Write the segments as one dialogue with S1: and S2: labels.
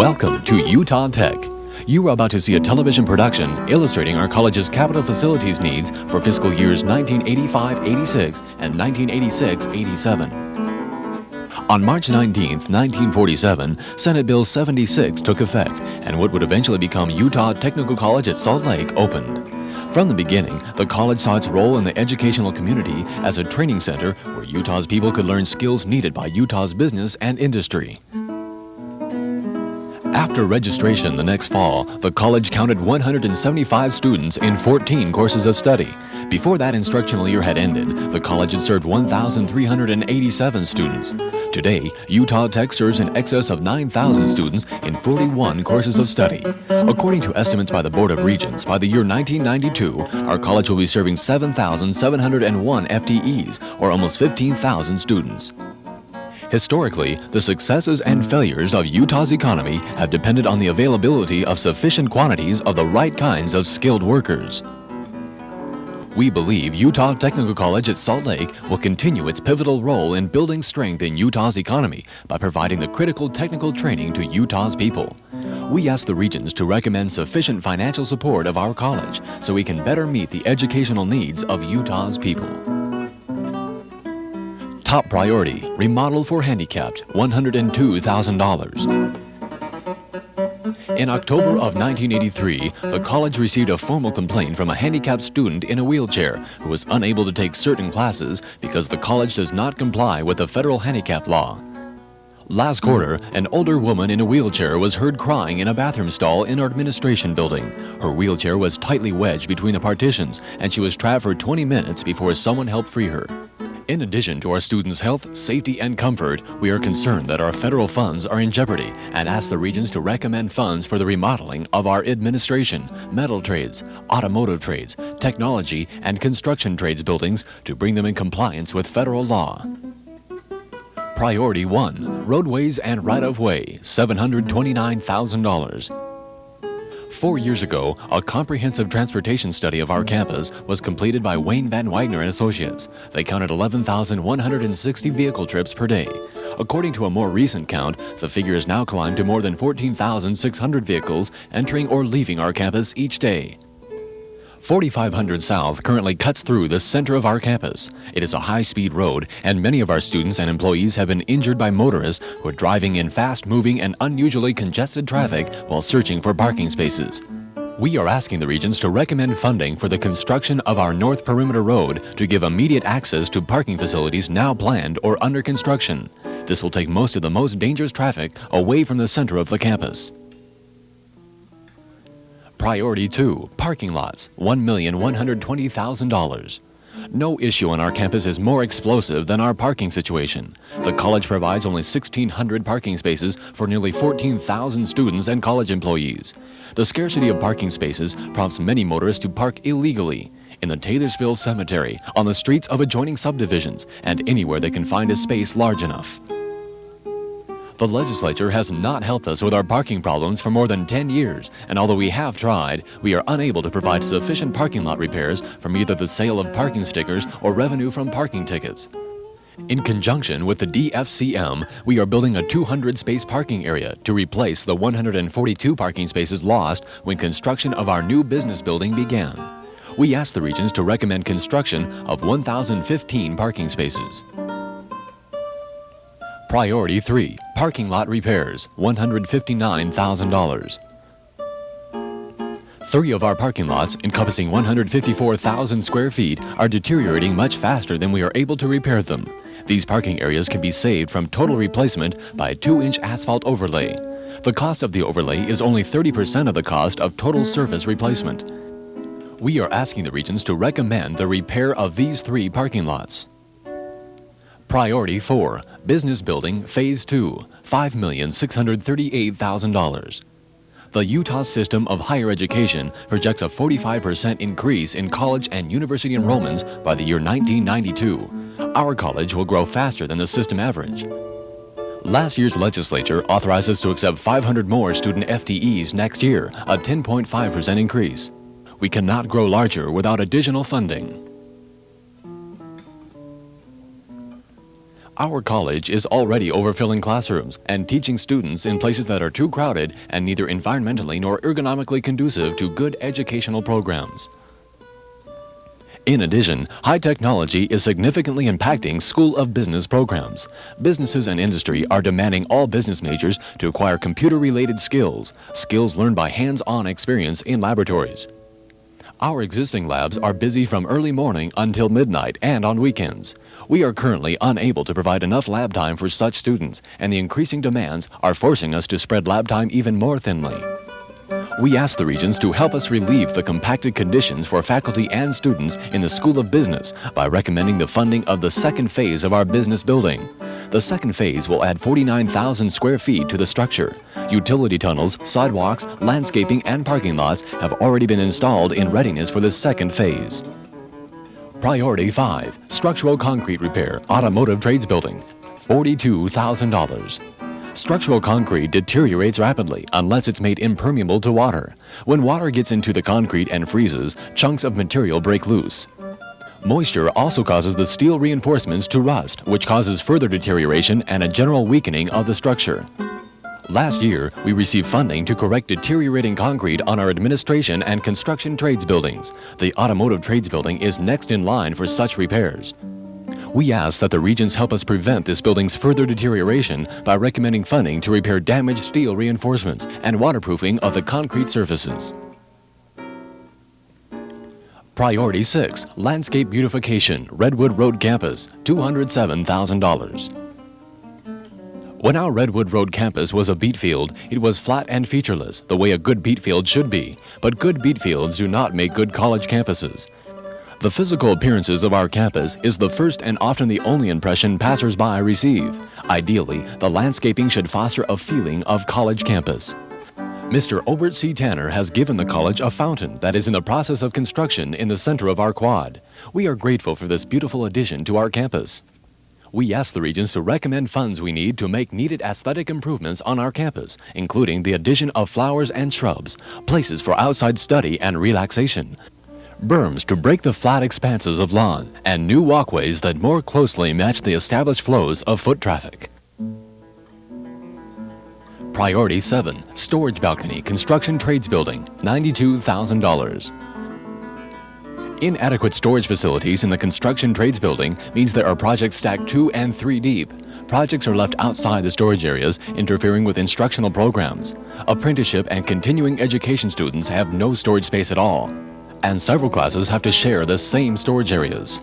S1: Welcome to Utah Tech. You are about to see a television production illustrating our college's capital facilities needs for fiscal years 1985-86 and 1986-87. On March 19, 1947, Senate Bill 76 took effect, and what would eventually become Utah Technical College at Salt Lake opened. From the beginning, the college saw its role in the educational community as a training center where Utah's people could learn skills needed by Utah's business and industry. After registration the next fall, the college counted 175 students in 14 courses of study. Before that instructional year had ended, the college had served 1,387 students. Today, Utah Tech serves in excess of 9,000 students in 41 courses of study. According to estimates by the Board of Regents, by the year 1992, our college will be serving 7,701 FTEs, or almost 15,000 students. Historically, the successes and failures of Utah's economy have depended on the availability of sufficient quantities of the right kinds of skilled workers. We believe Utah Technical College at Salt Lake will continue its pivotal role in building strength in Utah's economy by providing the critical technical training to Utah's people. We ask the Regents to recommend sufficient financial support of our college so we can better meet the educational needs of Utah's people. Top priority, remodel for handicapped, $102,000. In October of 1983, the college received a formal complaint from a handicapped student in a wheelchair who was unable to take certain classes because the college does not comply with the federal handicap law. Last quarter, an older woman in a wheelchair was heard crying in a bathroom stall in our administration building. Her wheelchair was tightly wedged between the partitions and she was trapped for 20 minutes before someone helped free her. In addition to our students' health, safety, and comfort, we are concerned that our federal funds are in jeopardy and ask the Regents to recommend funds for the remodeling of our administration, metal trades, automotive trades, technology, and construction trades buildings to bring them in compliance with federal law. Priority 1, Roadways and Right-of-Way, $729,000. Four years ago, a comprehensive transportation study of our campus was completed by Wayne Van Wagner and Associates. They counted 11,160 vehicle trips per day. According to a more recent count, the figure has now climbed to more than 14,600 vehicles entering or leaving our campus each day. 4500 South currently cuts through the center of our campus. It is a high-speed road, and many of our students and employees have been injured by motorists who are driving in fast-moving and unusually congested traffic while searching for parking spaces. We are asking the Regents to recommend funding for the construction of our North Perimeter Road to give immediate access to parking facilities now planned or under construction. This will take most of the most dangerous traffic away from the center of the campus. Priority 2, parking lots, $1,120,000. No issue on our campus is more explosive than our parking situation. The college provides only 1,600 parking spaces for nearly 14,000 students and college employees. The scarcity of parking spaces prompts many motorists to park illegally in the Taylorsville Cemetery, on the streets of adjoining subdivisions, and anywhere they can find a space large enough. The legislature has not helped us with our parking problems for more than 10 years, and although we have tried, we are unable to provide sufficient parking lot repairs from either the sale of parking stickers or revenue from parking tickets. In conjunction with the DFCM, we are building a 200-space parking area to replace the 142 parking spaces lost when construction of our new business building began. We asked the Regents to recommend construction of 1,015 parking spaces. Priority 3, Parking Lot Repairs, $159,000. Three of our parking lots, encompassing 154,000 square feet, are deteriorating much faster than we are able to repair them. These parking areas can be saved from total replacement by a 2-inch asphalt overlay. The cost of the overlay is only 30% of the cost of total surface replacement. We are asking the Regents to recommend the repair of these three parking lots. Priority 4, Business Building Phase 2, $5,638,000. The Utah System of Higher Education projects a 45% increase in college and university enrollments by the year 1992. Our college will grow faster than the system average. Last year's legislature authorized us to accept 500 more student FTEs next year, a 10.5% increase. We cannot grow larger without additional funding. Our college is already overfilling classrooms and teaching students in places that are too crowded and neither environmentally nor ergonomically conducive to good educational programs. In addition, high technology is significantly impacting School of Business programs. Businesses and industry are demanding all business majors to acquire computer-related skills, skills learned by hands-on experience in laboratories. Our existing labs are busy from early morning until midnight and on weekends. We are currently unable to provide enough lab time for such students, and the increasing demands are forcing us to spread lab time even more thinly. We ask the Regents to help us relieve the compacted conditions for faculty and students in the School of Business by recommending the funding of the second phase of our business building. The second phase will add 49,000 square feet to the structure. Utility tunnels, sidewalks, landscaping, and parking lots have already been installed in readiness for the second phase. Priority 5, Structural Concrete Repair, Automotive Trades Building, $42,000. Structural concrete deteriorates rapidly unless it's made impermeable to water. When water gets into the concrete and freezes, chunks of material break loose. Moisture also causes the steel reinforcements to rust, which causes further deterioration and a general weakening of the structure. Last year, we received funding to correct deteriorating concrete on our administration and construction trades buildings. The automotive trades building is next in line for such repairs. We ask that the Regents help us prevent this building's further deterioration by recommending funding to repair damaged steel reinforcements and waterproofing of the concrete surfaces. Priority 6, Landscape Beautification, Redwood Road Campus, $207,000. When our Redwood Road campus was a beet field, it was flat and featureless, the way a good beet field should be. But good beet fields do not make good college campuses. The physical appearances of our campus is the first and often the only impression passersby receive. Ideally, the landscaping should foster a feeling of college campus. Mr. Obert C. Tanner has given the college a fountain that is in the process of construction in the center of our quad. We are grateful for this beautiful addition to our campus. We ask the Regents to recommend funds we need to make needed aesthetic improvements on our campus, including the addition of flowers and shrubs, places for outside study and relaxation, berms to break the flat expanses of lawn, and new walkways that more closely match the established flows of foot traffic. Priority 7, Storage Balcony Construction Trades Building, $92,000. Inadequate storage facilities in the construction trades building means there are projects stacked two and three deep. Projects are left outside the storage areas, interfering with instructional programs. Apprenticeship and continuing education students have no storage space at all and several classes have to share the same storage areas.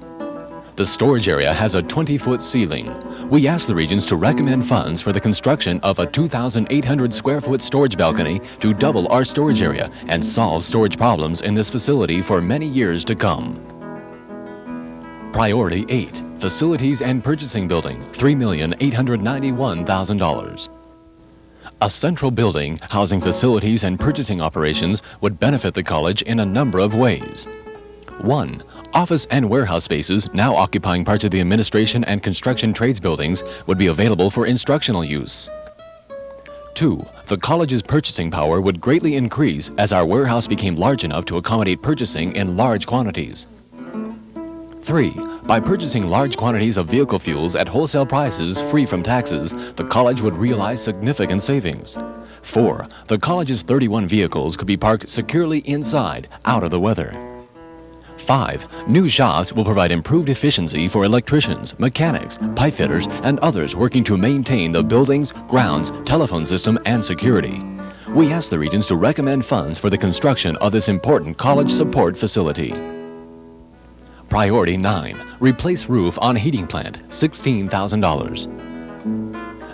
S1: The storage area has a 20-foot ceiling. We ask the Regents to recommend funds for the construction of a 2,800 square foot storage balcony to double our storage area and solve storage problems in this facility for many years to come. Priority 8, Facilities and Purchasing Building, $3,891,000. A central building housing facilities and purchasing operations would benefit the college in a number of ways. 1. Office and warehouse spaces now occupying parts of the administration and construction trades buildings would be available for instructional use. 2. The college's purchasing power would greatly increase as our warehouse became large enough to accommodate purchasing in large quantities. 3. By purchasing large quantities of vehicle fuels at wholesale prices free from taxes, the college would realize significant savings. 4. The college's 31 vehicles could be parked securely inside, out of the weather. 5. New shops will provide improved efficiency for electricians, mechanics, pipe fitters, and others working to maintain the buildings, grounds, telephone system, and security. We ask the Regents to recommend funds for the construction of this important college support facility. Priority 9, replace roof on heating plant, $16,000.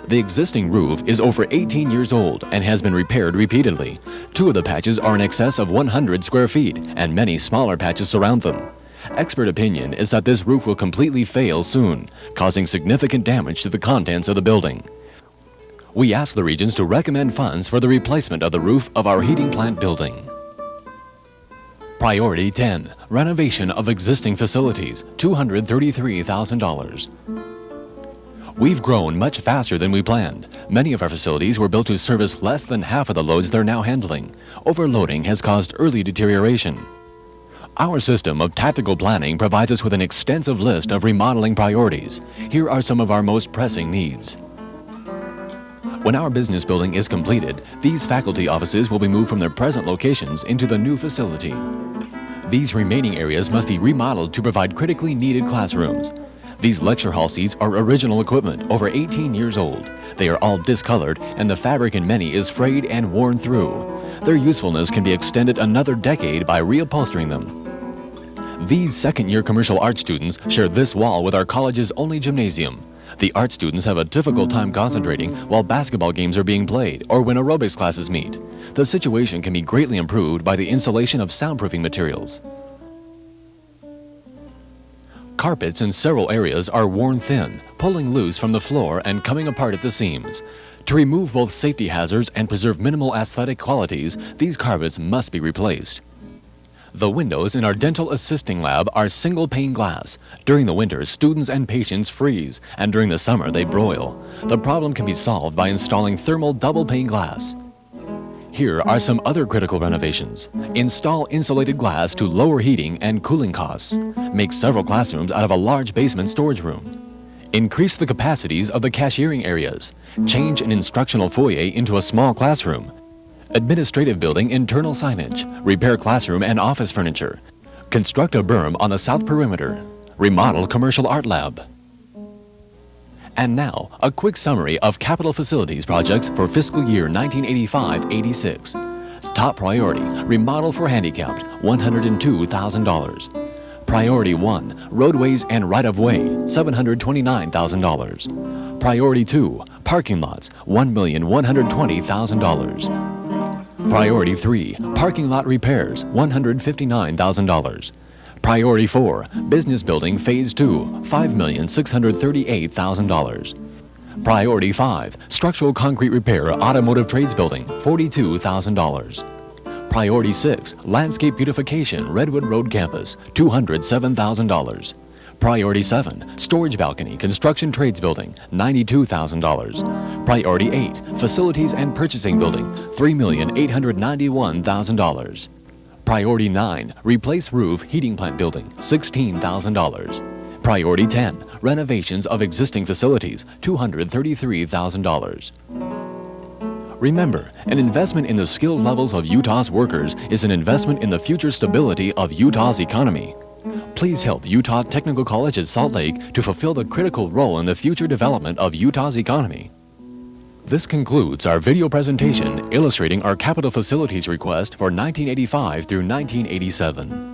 S1: The existing roof is over 18 years old and has been repaired repeatedly. Two of the patches are in excess of 100 square feet and many smaller patches surround them. Expert opinion is that this roof will completely fail soon, causing significant damage to the contents of the building. We ask the Regents to recommend funds for the replacement of the roof of our heating plant building. Priority 10, renovation of existing facilities, $233,000. We've grown much faster than we planned. Many of our facilities were built to service less than half of the loads they're now handling. Overloading has caused early deterioration. Our system of tactical planning provides us with an extensive list of remodeling priorities. Here are some of our most pressing needs. When our business building is completed, these faculty offices will be moved from their present locations into the new facility. These remaining areas must be remodeled to provide critically needed classrooms. These lecture hall seats are original equipment, over 18 years old. They are all discolored and the fabric in many is frayed and worn through. Their usefulness can be extended another decade by reupholstering them. These second-year commercial art students share this wall with our college's only gymnasium. The art students have a difficult time concentrating while basketball games are being played or when aerobics classes meet. The situation can be greatly improved by the installation of soundproofing materials. Carpets in several areas are worn thin, pulling loose from the floor and coming apart at the seams. To remove both safety hazards and preserve minimal aesthetic qualities, these carpets must be replaced. The windows in our dental assisting lab are single pane glass. During the winter, students and patients freeze, and during the summer, they broil. The problem can be solved by installing thermal double pane glass. Here are some other critical renovations. Install insulated glass to lower heating and cooling costs. Make several classrooms out of a large basement storage room. Increase the capacities of the cashiering areas. Change an instructional foyer into a small classroom administrative building internal signage, repair classroom and office furniture, construct a berm on the south perimeter, remodel commercial art lab. And now, a quick summary of capital facilities projects for fiscal year 1985-86. Top priority, remodel for handicapped, $102,000. Priority 1, roadways and right-of-way, $729,000. Priority 2, parking lots, $1,120,000. Priority 3, parking lot repairs, $159,000. Priority 4, business building phase 2, $5,638,000. Priority 5, structural concrete repair automotive trades building, $42,000. Priority 6, landscape beautification Redwood Road campus, $207,000. Priority 7, storage balcony, construction trades building, $92,000. Priority 8, facilities and purchasing building, $3,891,000. Priority 9, replace roof heating plant building, $16,000. Priority 10, renovations of existing facilities, $233,000. Remember, an investment in the skills levels of Utah's workers is an investment in the future stability of Utah's economy. Please help Utah Technical College at Salt Lake to fulfill the critical role in the future development of Utah's economy. This concludes our video presentation illustrating our capital facilities request for 1985 through 1987.